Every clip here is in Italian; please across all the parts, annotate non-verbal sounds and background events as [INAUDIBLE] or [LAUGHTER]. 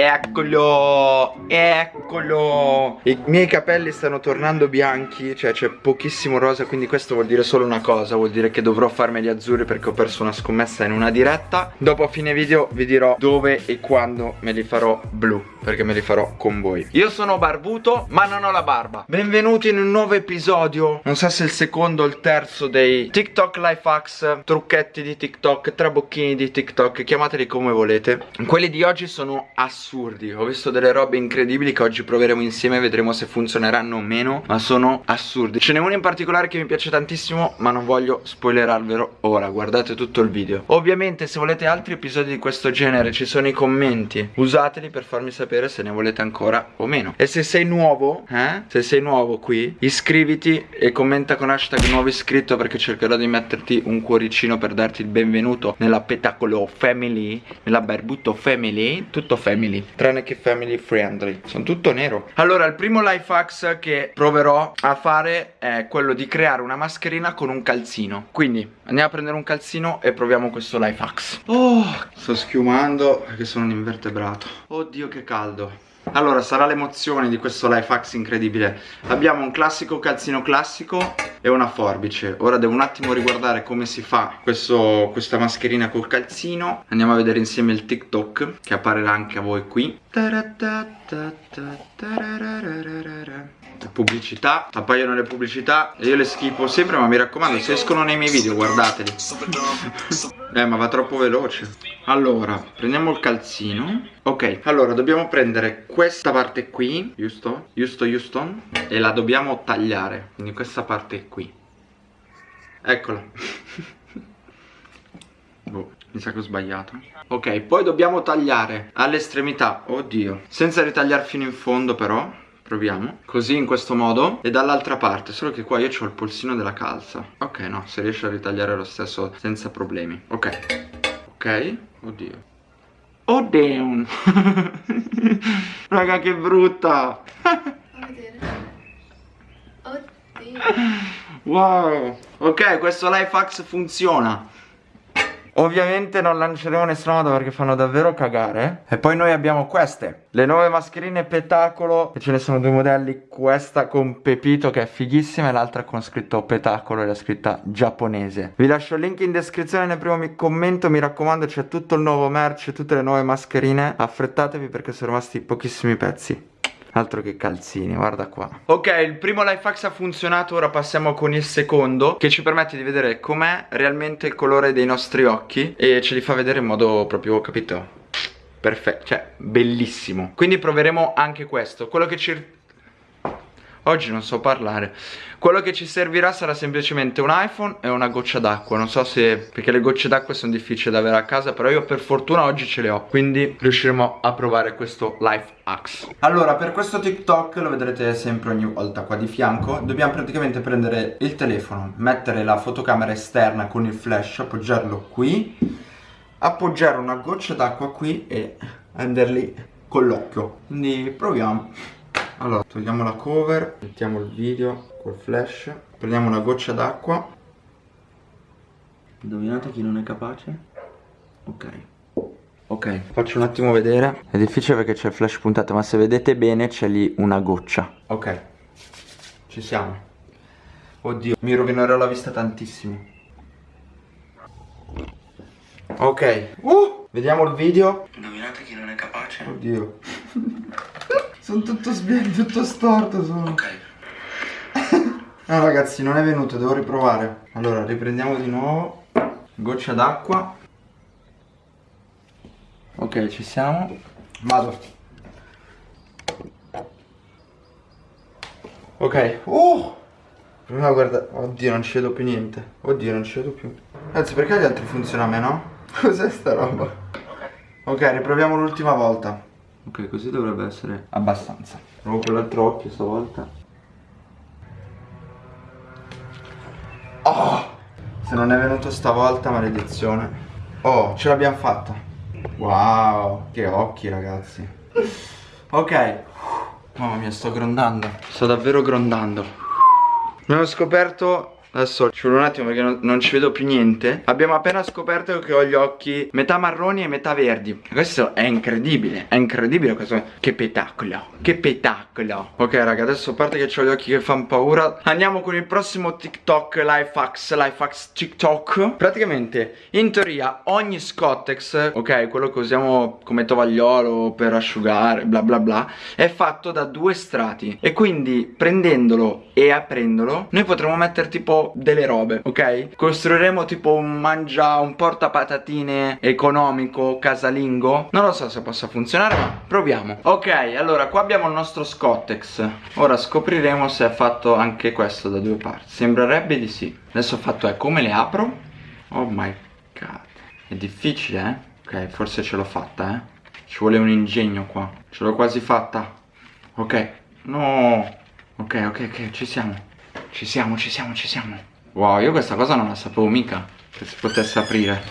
Eccolo, eccolo. I miei capelli stanno tornando bianchi Cioè c'è pochissimo rosa Quindi questo vuol dire solo una cosa Vuol dire che dovrò farmeli azzurri perché ho perso una scommessa in una diretta. Dopo a fine video vi dirò dove e quando me li farò blu Perché me li farò con voi. Io sono barbuto ma non ho la barba. Benvenuti in un nuovo episodio. Non so se il secondo o il terzo dei TikTok life hacks Trucchetti di TikTok Trabocchini di TikTok Chiamateli come volete. Quelli di oggi sono assurdi. Ho visto delle robe incredibili che oggi proveremo insieme Vedremo se funzioneranno o meno Ma sono assurdi. Ce n'è uno in particolare che mi piace tantissimo Ma non voglio spoilerarvelo ora. Guardate tutto il video. Ovviamente se volete altri episodi di questo genere Ci sono i commenti. Usateli per farmi sapere se ne volete ancora o meno. E se sei nuovo eh? Se sei nuovo qui Iscriviti e commenta con hashtag nuovo iscritto Perché cercherò di metterti un cuoricino per darti il benvenuto Nella Petacolo Family Nella Barbuto Family Tutto family Tranne che family friendly. Sono tutto nero. Allora il primo life hacks che proverò a fare È quello di creare una mascherina con un calzino. Quindi andiamo a prendere un calzino E proviamo questo life hacks. Oh sto schiumando perché sono un invertebrato. Oddio che caldo. Allora sarà l'emozione di questo life hacks incredibile. Abbiamo un classico calzino classico e una forbice. Ora devo un attimo riguardare come si fa questo, questa mascherina col calzino. Andiamo a vedere insieme il TikTok che apparirà anche a voi qui Pubblicità, appaiono le pubblicità io le schifo sempre ma mi raccomando se escono nei miei video guardateli. [LAUGHS] Eh ma va troppo veloce. Allora prendiamo il calzino. Ok allora dobbiamo prendere questa parte qui Giusto? Giusto Houston E la dobbiamo tagliare. Quindi questa parte qui. Eccola. [LAUGHS] Boh mi sa che ho sbagliato. Ok poi dobbiamo tagliare all'estremità. Oddio. Senza ritagliare fino in fondo però Proviamo. Così in questo modo. E dall'altra parte Solo che qua io ho il polsino della calza. Ok no Si riesce a ritagliare lo stesso Senza problemi. Ok. Ok? Oddio. Oh [LAUGHS] damn Raga che brutta! Oddio. Wow! Ok questo life hacks funziona Ovviamente non lanceremo nessuna moda perché fanno davvero cagare. E poi noi abbiamo queste. Le nuove mascherine Petacolo E ce ne sono due modelli. Questa con Pepito che è fighissima E l'altra con scritto Petacolo e la scritta giapponese. Vi lascio il link in descrizione nel primo commento. Mi raccomando c'è tutto il nuovo merch Tutte le nuove mascherine. Affrettatevi perché sono rimasti pochissimi pezzi Altro che calzini, guarda qua. Ok, il primo life hacks ha funzionato Ora passiamo con il secondo Che ci permette di vedere com'è realmente il colore dei nostri occhi E ce li fa vedere in modo proprio, capito? Perfetto, cioè bellissimo. Quindi proveremo anche questo. Quello che ci... Oggi non so parlare. Quello che ci servirà sarà semplicemente un iPhone e una goccia d'acqua. Non so se... perché le gocce d'acqua sono difficili da avere a casa Però io per fortuna oggi ce le ho Quindi riusciremo a provare questo life hacks. Allora per questo TikTok lo vedrete sempre ogni volta qua di fianco. Dobbiamo praticamente prendere il telefono Mettere la fotocamera esterna con il flash Appoggiarlo qui Appoggiare una goccia d'acqua qui e andarli con l'occhio. Quindi proviamo allora, togliamo la cover, mettiamo il video col flash, prendiamo una goccia d'acqua. Indovinate chi non è capace? Ok. Ok, faccio un attimo vedere. È difficile perché c'è il flash puntato, ma se vedete bene c'è lì una goccia. Ok, ci siamo. Oddio, mi rovinerò la vista tantissimo. Ok, uh, vediamo il video. Indovinate chi non è capace? Oddio. [LAUGHS] Sono tutto sbianco, tutto storto sono. Ok. no [LAUGHS] ragazzi, non è venuto, devo riprovare. Allora, riprendiamo di nuovo. Goccia d'acqua. Ok, ci siamo. Vado. Ok. Uh! Prima guarda. Oddio, non ci vedo più niente. Oddio, non ci vedo più. Anzi, perché gli altri funzionano a me, no? [LAUGHS] Cos'è sta roba? Ok, riproviamo l'ultima volta. Ok, così dovrebbe essere abbastanza. Provo con l'altro occhio stavolta. Oh! Se non è venuto stavolta, maledizione. Oh, ce l'abbiamo fatta. Wow, che occhi ragazzi. Ok. Mamma mia, sto grondando. Sto davvero grondando. Abbiamo scoperto Adesso ci vuole un attimo perché non, non, ci vedo più niente. Abbiamo appena scoperto che ho gli occhi metà marroni e metà verdi. Questo è incredibile È incredibile questo. Che spettacolo Che spettacolo Ok raga adesso a parte che ho gli occhi che fanno paura Andiamo con il prossimo TikTok Lifehacks Lifehacks TikTok. Praticamente in teoria ogni Scottex Ok quello che usiamo come tovagliolo per asciugare bla bla bla È fatto da due strati. E quindi prendendolo e aprendolo Noi potremo mettere tipo delle robe, ok? Costruiremo tipo un mangia, un porta patatine economico, casalingo. Non lo so se possa funzionare ma proviamo. Ok, allora qua abbiamo il nostro Scottex. Ora scopriremo se è fatto anche questo da due parti. Sembrerebbe di sì. Adesso ho fatto è come le apro? Oh my god. È difficile eh? Ok, forse ce l'ho fatta eh? Ci vuole un ingegno qua. Ce l'ho quasi fatta. Ok. No. Ok, ok, ok, ci siamo ci siamo, ci siamo, ci siamo. Wow, io questa cosa non la sapevo mica Che si potesse aprire.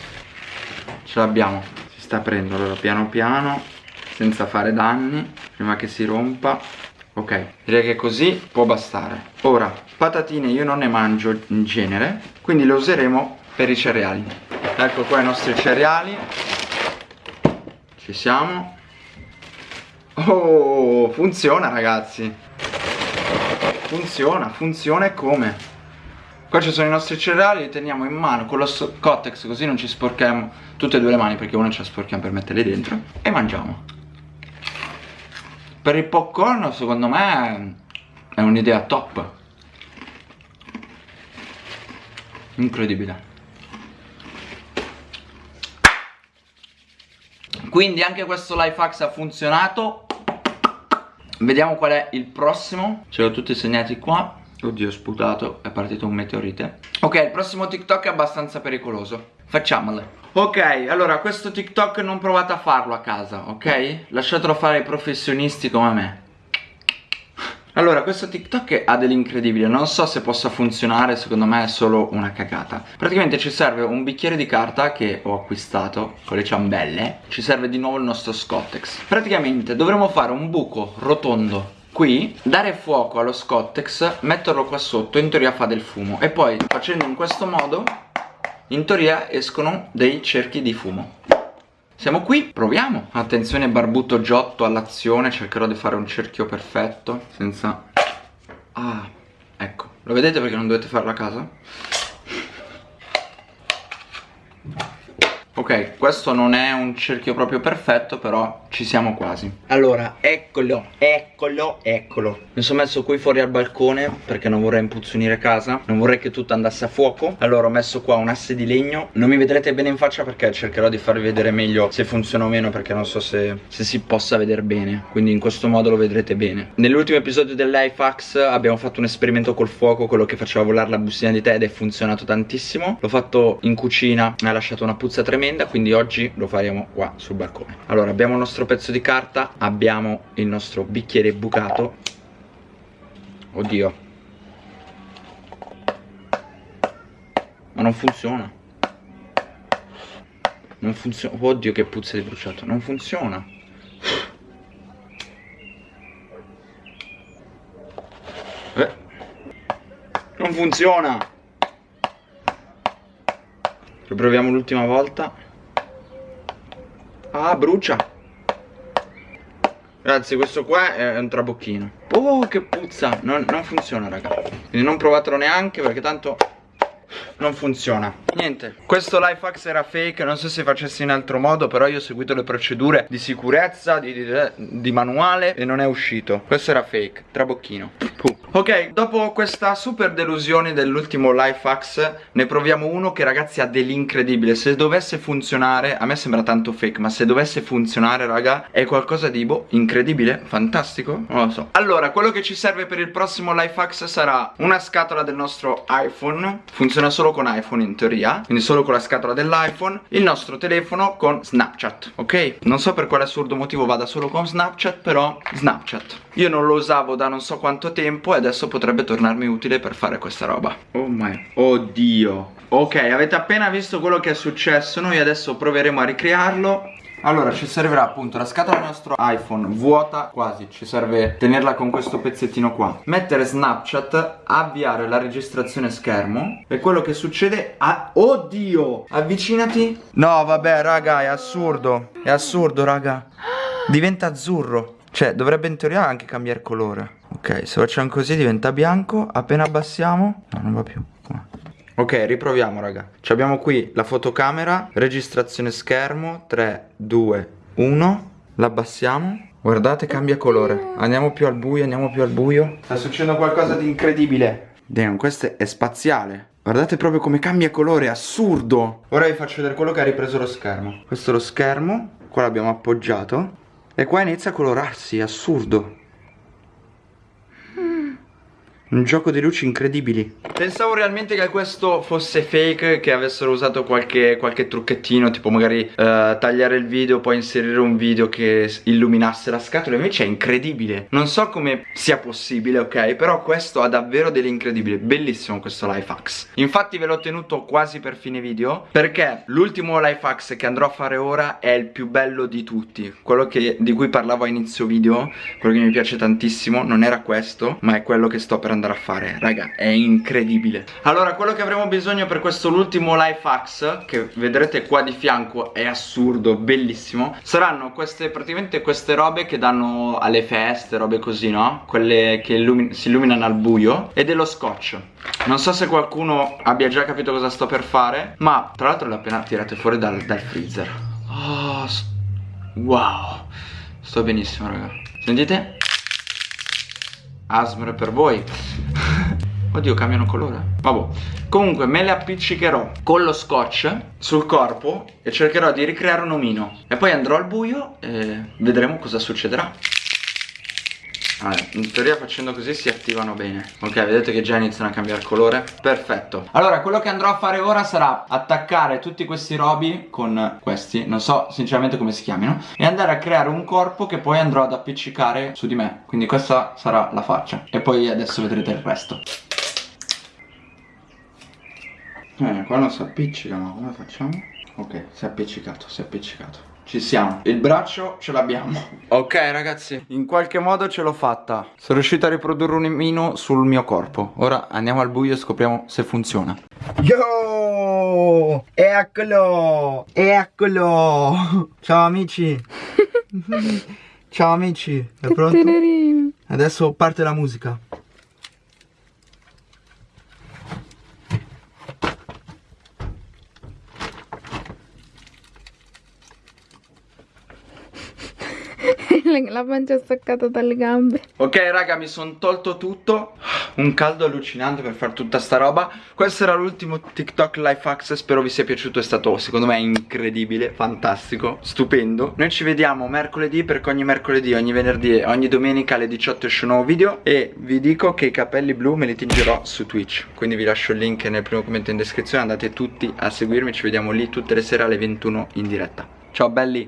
Ce l'abbiamo. Si sta aprendo, allora piano piano Senza fare danni Prima che si rompa. Ok, direi che così può bastare. Ora, patatine io non ne mangio in genere Quindi le useremo per i cereali. Ecco qua i nostri cereali. Ci siamo. Oh, funziona ragazzi Funziona, funziona e come? Qua ci sono i nostri cereali, li teniamo in mano con lo Cotex così non ci sporchiamo tutte e due le mani perché una ce la sporchiamo per metterle dentro e mangiamo. Per il popcorn secondo me è un'idea top. Incredibile. Quindi anche questo life hacks ha funzionato Vediamo qual è il prossimo. Ce l'ho tutti segnati qua. Oddio ho sputato, è partito un meteorite. Ok, il prossimo TikTok è abbastanza pericoloso. Facciamole. Ok, allora questo TikTok non provate a farlo a casa, ok? Lasciatelo fare ai professionisti come me allora, questo TikTok ha dell'incredibile, non so se possa funzionare, secondo me è solo una cagata. Praticamente ci serve un bicchiere di carta che ho acquistato con le ciambelle, ci serve di nuovo il nostro Scottex. Praticamente dovremo fare un buco rotondo qui, dare fuoco allo Scottex, metterlo qua sotto, in teoria fa del fumo, e poi facendo in questo modo, in teoria escono dei cerchi di fumo. Siamo qui, proviamo. Attenzione Barbuto Giotto all'azione. Cercherò di fare un cerchio perfetto Senza... Ah, ecco. Lo vedete perché non dovete farlo a casa? Ok, questo non è un cerchio proprio perfetto, però ci siamo quasi. Allora, eccolo, eccolo, eccolo. Mi sono messo qui fuori al balcone perché non vorrei impuzzonire casa, non vorrei che tutto andasse a fuoco. Allora ho messo qua un asse di legno. Non mi vedrete bene in faccia perché cercherò di farvi vedere meglio se funziona o meno perché non so se, se si possa vedere bene. Quindi in questo modo lo vedrete bene. Nell'ultimo episodio del Lifehacks abbiamo fatto un esperimento col fuoco, quello che faceva volare la bustina di tè ed è funzionato tantissimo. L'ho fatto in cucina, mi ha lasciato una puzza tremenda tremenda quindi oggi lo faremo qua sul balcone. Allora abbiamo il nostro pezzo di carta abbiamo il nostro bicchiere bucato. Oddio. Ma non funziona. Non funziona oddio che puzza di bruciato. Non funziona. Eh. non funziona. Riproviamo l'ultima volta Ah brucia. Ragazzi questo qua è un trabocchino. Oh che puzza. Non, non funziona raga. Quindi non provatelo neanche perché tanto non funziona. Niente, questo life hacks era fake, non so se facessi in altro modo Però io ho seguito le procedure di sicurezza, di, di, di manuale e non è uscito. Questo era fake, trabocchino. Puh. Ok, dopo questa super delusione dell'ultimo life hacks Ne proviamo uno che ragazzi ha dell'incredibile. Se dovesse funzionare, a me sembra tanto fake Ma se dovesse funzionare raga, è qualcosa di boh, incredibile, fantastico? Non lo so. Allora, quello che ci serve per il prossimo life hacks sarà una scatola del nostro iPhone. Funziona solo con iPhone in teoria Quindi solo con la scatola dell'iPhone. Il nostro telefono con Snapchat, ok? Non so per quale assurdo motivo vada solo con Snapchat Però Snapchat. Io non lo usavo da non so quanto tempo adesso potrebbe tornarmi utile per fare questa roba. Oh my Oddio. Ok avete appena visto quello che è successo. Noi adesso proveremo a ricrearlo. Allora ci servirà appunto la scatola del nostro iPhone vuota quasi. Ci serve tenerla con questo pezzettino qua. Mettere Snapchat, avviare la registrazione schermo. E quello che succede a... Oddio! Avvicinati. No vabbè raga è assurdo. È assurdo raga. Diventa azzurro. Cioè dovrebbe in teoria anche cambiare colore Ok se facciamo così diventa bianco Appena abbassiamo No non va più Ok, riproviamo raga. Ci abbiamo qui la fotocamera Registrazione schermo 3, 2, 1 L'abbassiamo. Guardate cambia colore. Andiamo più al buio, andiamo più al buio. Sta succedendo qualcosa di incredibile. Damn, questo è spaziale. Guardate proprio come cambia colore, assurdo. Ora vi faccio vedere quello che ha ripreso lo schermo. Questo è lo schermo Qua l'abbiamo appoggiato. E qua inizia a colorarsi, assurdo un gioco di luci incredibili. Pensavo realmente che questo fosse fake Che avessero usato qualche, qualche trucchettino Tipo magari uh, tagliare il video Poi inserire un video che illuminasse la scatola. Invece è incredibile. Non so come sia possibile ok? Però questo ha davvero dell'incredibile Bellissimo questo life hacks. Infatti ve l'ho tenuto quasi per fine video Perché l'ultimo life hacks che andrò a fare ora È il più bello di tutti. Quello che, di cui parlavo a inizio video Quello che mi piace tantissimo Non era questo Ma è quello che sto per andare a fare Raga è incredibile. Allora quello che avremo bisogno per questo l'ultimo life hacks Che vedrete qua di fianco è assurdo, bellissimo Saranno queste praticamente queste robe che danno alle feste, robe così no? Quelle che illumi si illuminano al buio E dello scotch. Non so se qualcuno abbia già capito cosa sto per fare Ma tra l'altro le ho appena tirate fuori dal, dal freezer. Oh, Wow. Sto benissimo raga. Sentite? Asmr per voi. Oddio cambiano colore. Vabbè. Comunque me le appiccicherò con lo scotch sul corpo E cercherò di ricreare un omino. E poi andrò al buio e vedremo cosa succederà allora, in teoria facendo così si attivano bene. Ok, vedete che già iniziano a cambiare colore? Perfetto. Allora, quello che andrò a fare ora sarà attaccare tutti questi robi con questi. Non so sinceramente come si chiamino. E andare a creare un corpo che poi andrò ad appiccicare su di me. Quindi questa sarà la faccia. E poi adesso vedrete il resto. Eh, qua non si appiccica, ma come facciamo? Ok, si è appiccicato, si è appiccicato ci siamo. Il braccio ce l'abbiamo. Ok ragazzi. In qualche modo ce l'ho fatta. Sono riuscito a riprodurre un mino sul mio corpo. Ora andiamo al buio e scopriamo se funziona. Yo! Eccolo! Eccolo! Ciao amici. [LAUGHS] Ciao amici. È pronto? Adesso parte la musica la pancia è staccata dalle gambe. Ok raga mi sono tolto tutto. Un caldo allucinante per fare tutta sta roba. Questo era l'ultimo TikTok Life Hack Spero vi sia piaciuto È stato secondo me incredibile Fantastico Stupendo. Noi ci vediamo mercoledì Perché ogni mercoledì, ogni venerdì e ogni domenica alle 18 esce un nuovo video. E vi dico che i capelli blu me li tingerò su Twitch. Quindi vi lascio il link nel primo commento in descrizione. Andate tutti a seguirmi Ci vediamo lì tutte le sere alle 21 in diretta. Ciao belli